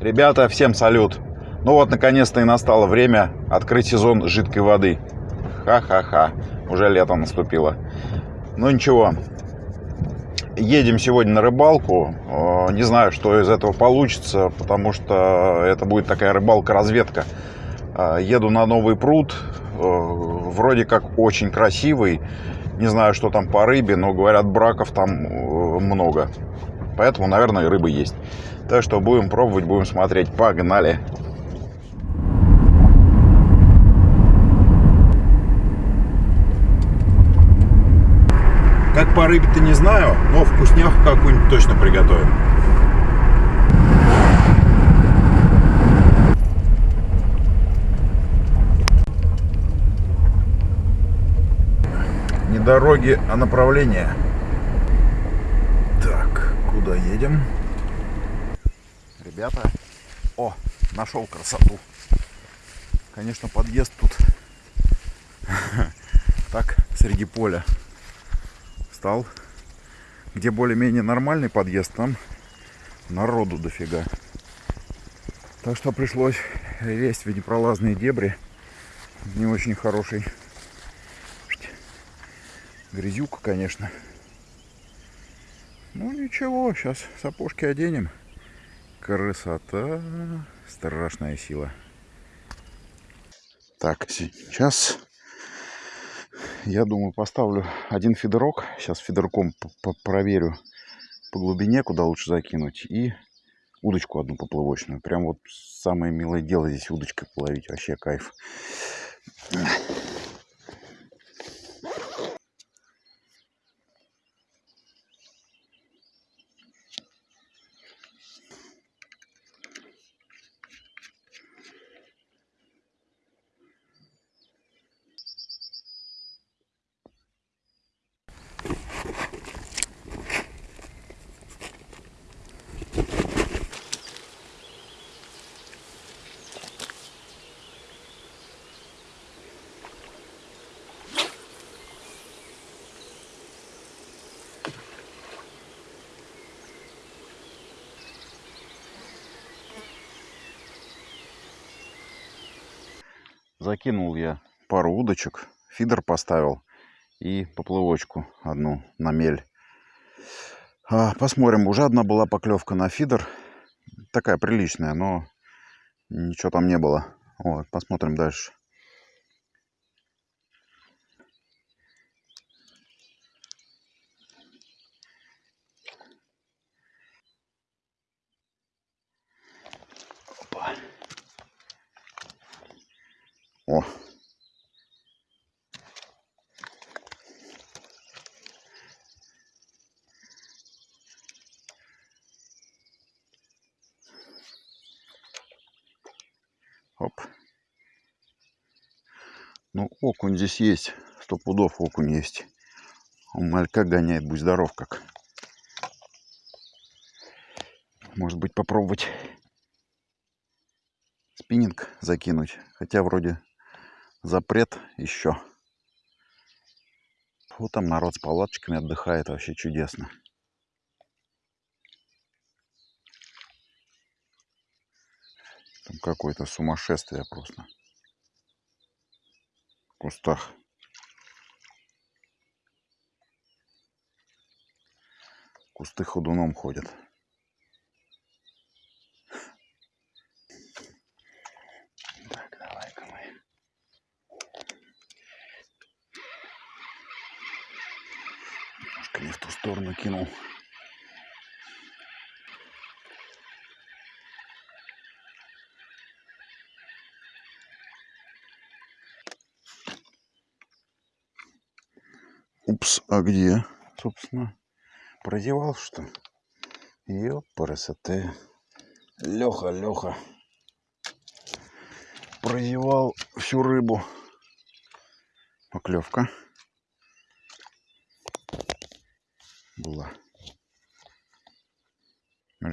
Ребята, всем салют! Ну вот, наконец-то и настало время открыть сезон жидкой воды. Ха-ха-ха, уже лето наступило. Ну ничего, едем сегодня на рыбалку. Э, не знаю, что из этого получится, потому что это будет такая рыбалка-разведка. Э, еду на новый пруд, э, вроде как очень красивый. Не знаю, что там по рыбе, но говорят, браков там много. Поэтому, наверное, и рыбы есть. Так что будем пробовать, будем смотреть. Погнали! Как по рыбе-то не знаю, но вкусняху какую-нибудь точно приготовим. Не дороги, а направление. Так, куда едем? Ребята. О, нашел красоту. Конечно, подъезд тут так, среди поля стал. Где более-менее нормальный подъезд, там народу дофига. Так что пришлось лезть в непролазные дебри. Не очень хороший. Грязюка, конечно. Ну ничего, сейчас сапожки оденем. Красота. Страшная сила. Так, сейчас я думаю поставлю один фидерок. Сейчас фидерком проверю по глубине, куда лучше закинуть. И удочку одну поплавочную. Прям вот самое милое дело здесь удочкой половить. Вообще кайф. Закинул я пару удочек, фидер поставил и поплывочку одну на мель. А, посмотрим, уже одна была поклевка на фидер. Такая приличная, но ничего там не было. Вот, посмотрим дальше. О. Оп. Ну, окунь здесь есть. Сто пудов окунь есть. Он малька гоняет, будь здоров как. Может быть попробовать спиннинг закинуть. Хотя вроде запрет еще. Вот там народ с палаточками отдыхает, вообще чудесно. Там какое-то сумасшествие просто. В кустах. Кусты ходуном ходят. не в ту сторону кинул. Упс, а где, собственно, прозевал что? Ёпарасоте. Леха, Леха. Прозевал всю рыбу. Поклевка.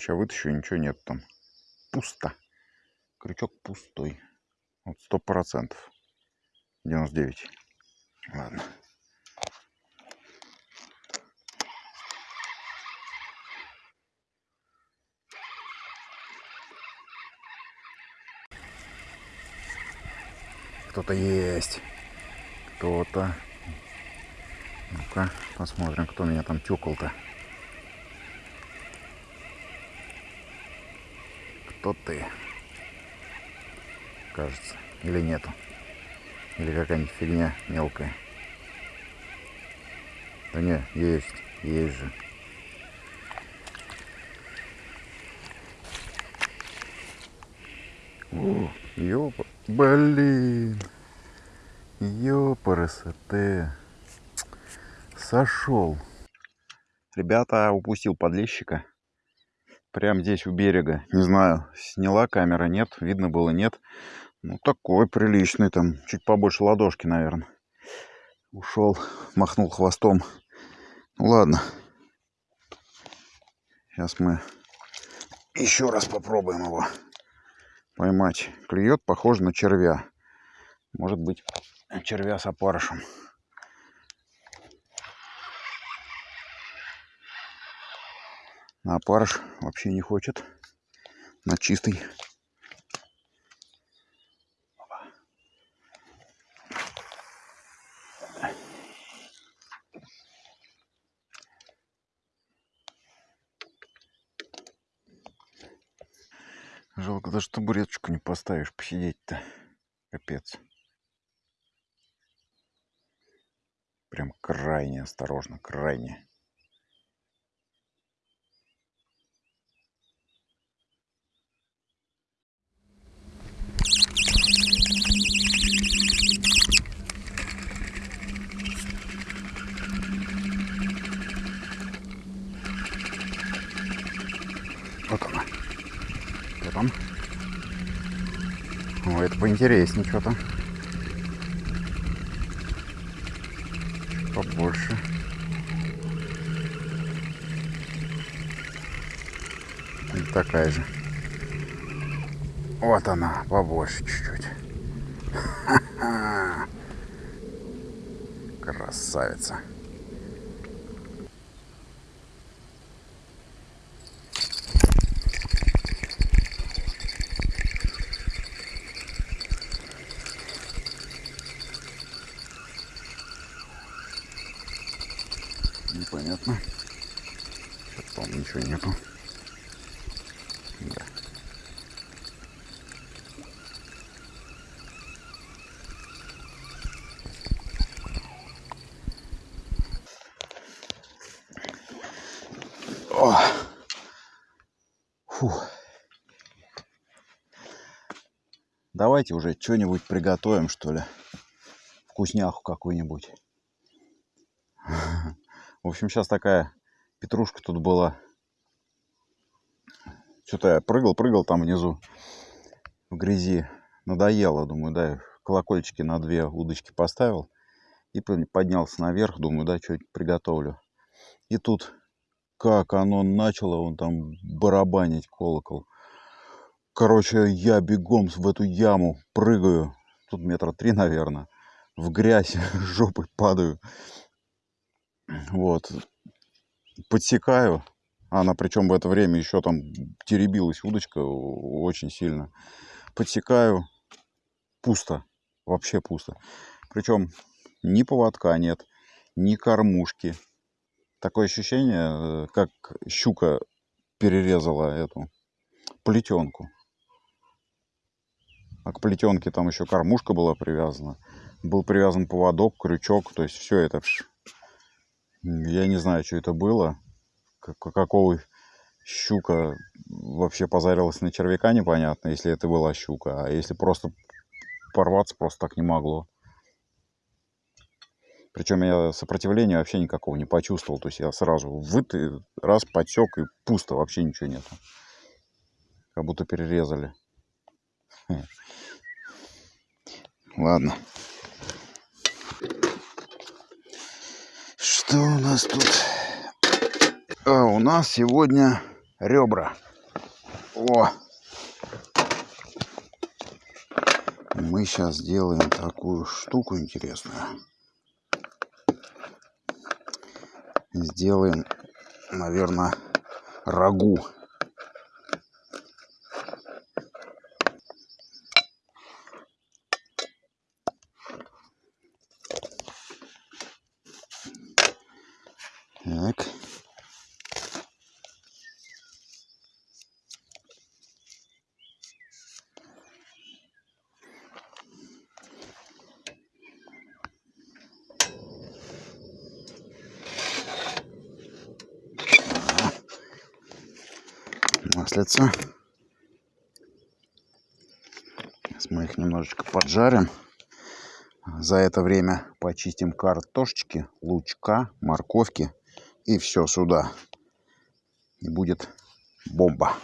Короче, я вытащу, ничего нет там. Пусто. Крючок пустой. Вот сто процентов. 99. Ладно. Кто-то есть. Кто-то. Ну-ка, посмотрим, кто меня там тюкал-то. Кто ты? Кажется. Или нету. Или какая-нибудь фигня мелкая. Да не, есть. Есть же. О, ёпа. Блин. Ёпарасоте. Сошел. Ребята, упустил подлещика. Прям здесь у берега. Не знаю, сняла камера, нет. Видно было, нет. Ну, такой приличный, там, чуть побольше ладошки, наверное. Ушел, махнул хвостом. Ну, ладно. Сейчас мы еще раз попробуем его поймать. Клюет, похоже на червя. Может быть, червя с опарышем. На опарыш вообще не хочет. На чистый. Жалко, даже табуреточку не поставишь посидеть-то. Капец. Прям крайне осторожно, крайне. Поинтереснее что-то. Побольше. И такая же. Вот она, побольше чуть-чуть. Красавица. непонятно. Что там ничего нету. Да. О! Фу. Давайте уже что-нибудь приготовим, что ли. Вкусняху какую-нибудь. В общем, сейчас такая петрушка тут была. Что-то я прыгал, прыгал там внизу в грязи. Надоело, думаю, да, колокольчики на две удочки поставил. И поднялся наверх, думаю, да, что-нибудь приготовлю. И тут, как оно начало, он там барабанить колокол. Короче, я бегом в эту яму прыгаю. Тут метра три, наверное. В грязь жопой падаю. Вот. Подсекаю. Она причем в это время еще там теребилась удочка очень сильно. Подсекаю. Пусто. Вообще пусто. Причем ни поводка нет, ни кормушки. Такое ощущение, э, как щука перерезала эту плетенку. А к плетенке там еще кормушка была привязана. Был привязан поводок, крючок. То есть все это я не знаю, что это было. Какого щука вообще позарилась на червяка, непонятно, если это была щука. А если просто порваться, просто так не могло. Причем я сопротивления вообще никакого не почувствовал. То есть я сразу выт, раз подсек и пусто, вообще ничего нету. Как будто перерезали. Ладно. Что у нас тут? А у нас сегодня ребра. О! Мы сейчас сделаем такую штуку интересную. Сделаем, наверное, рагу. Маслица. Сейчас мы их немножечко поджарим. За это время почистим картошечки, лучка, морковки и все сюда. И будет бомба.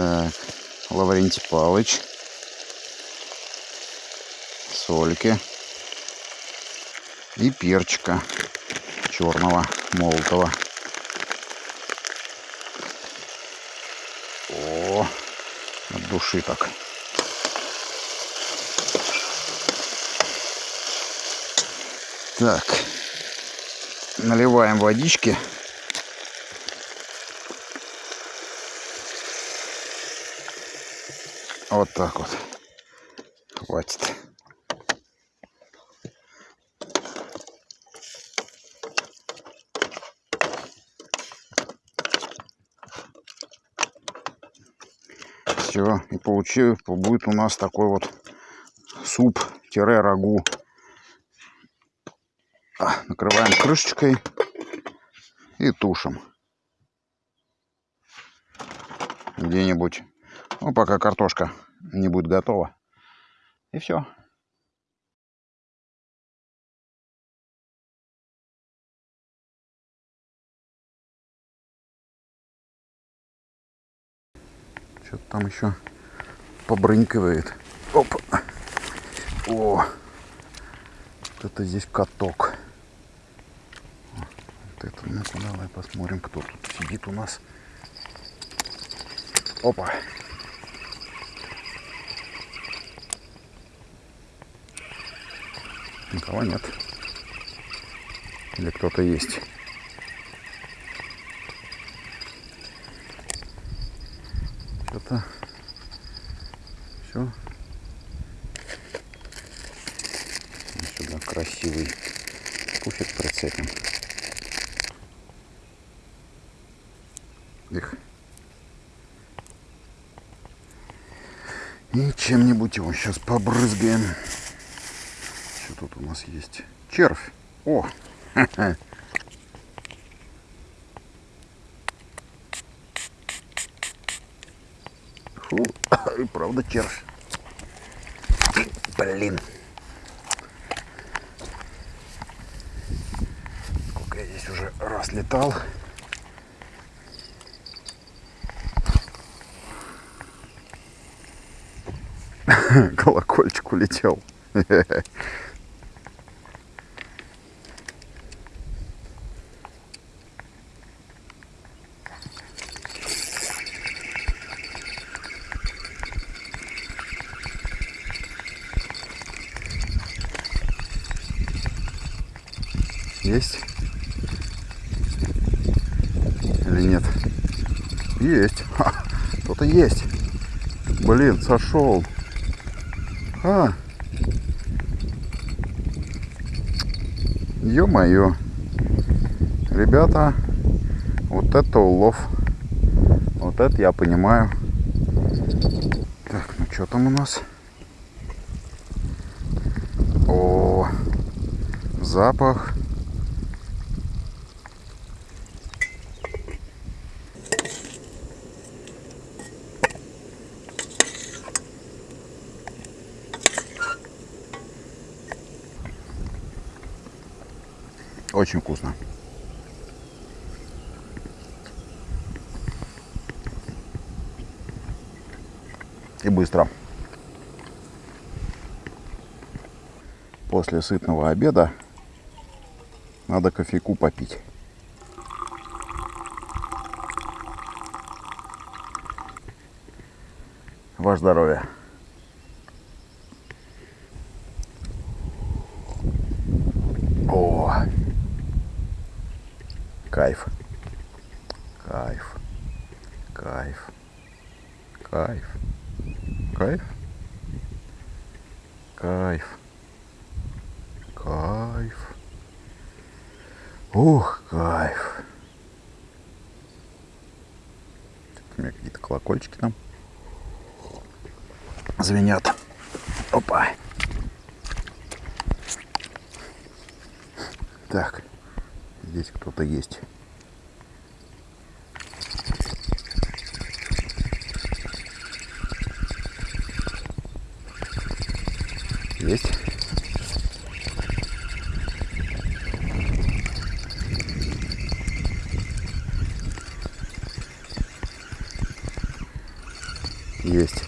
Так, Лаврентий Палыч. Сольки. И перчика черного, молотого. О, от души так. Так, наливаем водички. Вот так вот. Хватит. Все, и получил, будет у нас такой вот суп-рагу. А, накрываем крышечкой и тушим. Где-нибудь ну, пока картошка не будет готова. И все. Что-то там еще побрынькивает. Оп. О. Вот это здесь каток. Вот это, ну-ка, давай посмотрим, кто тут сидит у нас. Опа. Никого нет. Или кто-то есть. Что-то все. Сюда красивый пуфик прицепим. Их. И чем-нибудь его сейчас побрызгаем тут у нас есть? Червь. О! Фу, и правда червь. Блин. Сколько я здесь уже раз летал. Колокольчик улетел. Есть? Или нет? Есть. Кто-то есть. Блин, сошел. А. Ё-моё. Ребята, вот это улов. Вот это я понимаю. Так, ну что там у нас? О, запах. Очень вкусно. И быстро. После сытного обеда надо кофейку попить. Ваше здоровье. О, кайф, кайф, кайф, кайф, кайф, кайф, кайф. Ух, кайф. У меня какие-то колокольчики там звенят. Опа. Так, здесь кто-то есть. Есть. Есть.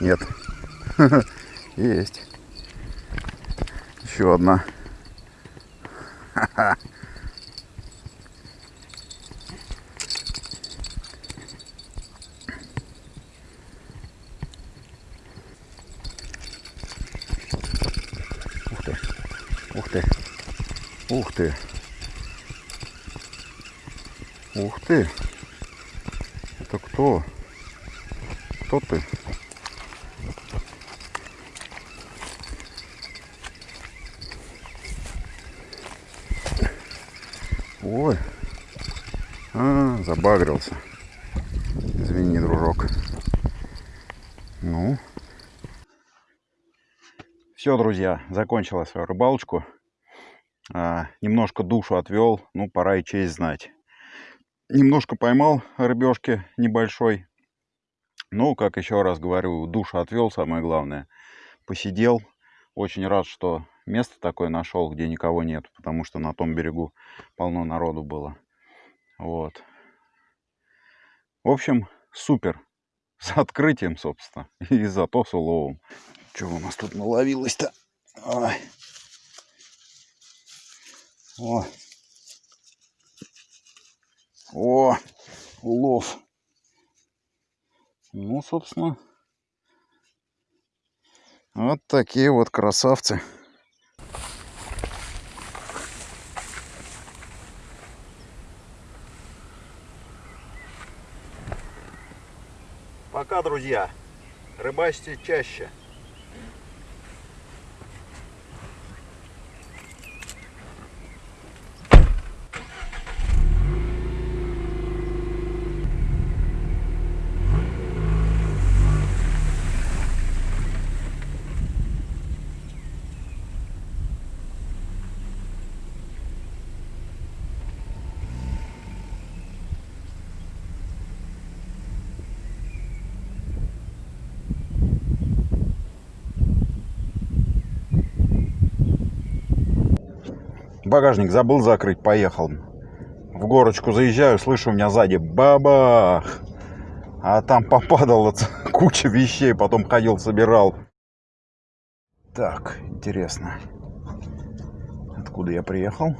Нет. Есть. Еще одна. Ух ты. Ух ты. Ух ты. Ух ты. Это кто? Кто ты? Ой. А, забагрился. Извини, дружок. Ну. Все, друзья, закончила свою рыбалочку. А, немножко душу отвел. Ну, пора и честь знать. Немножко поймал рыбешки небольшой. Ну, как еще раз говорю, душу отвел, самое главное. Посидел. Очень рад, что место такое нашел, где никого нет, потому что на том берегу полно народу было. Вот. В общем, супер. С открытием, собственно. И зато с уловом. Что у нас тут наловилось-то? О. О, улов. Ну, собственно, вот такие вот красавцы. Пока, друзья. Рыбачьте чаще. Багажник забыл закрыть, поехал. В горочку заезжаю, слышу, у меня сзади бабах. А там попадала куча вещей, потом ходил, собирал. Так, интересно. Откуда я приехал?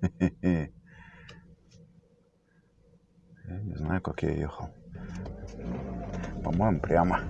Я не знаю, как я ехал. По-моему, прямо.